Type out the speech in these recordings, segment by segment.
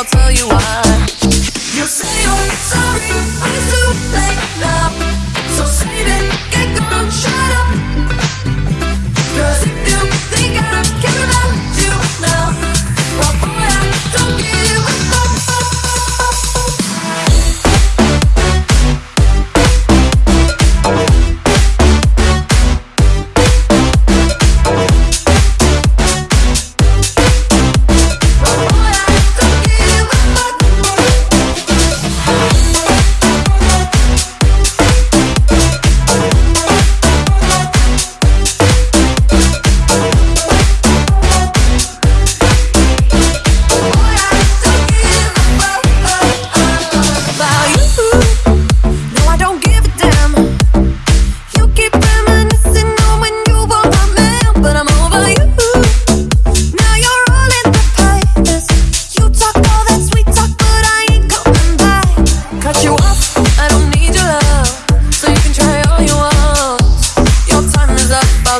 I'll tell you why. You say I'm sorry.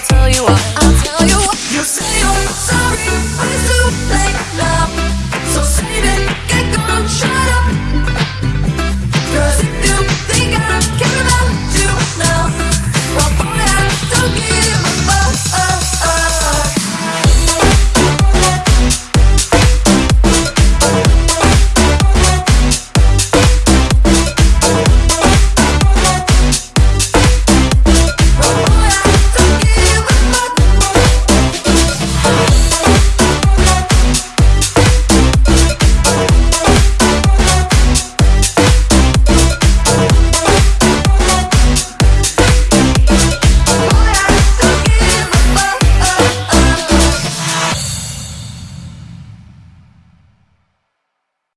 I'll tell you what.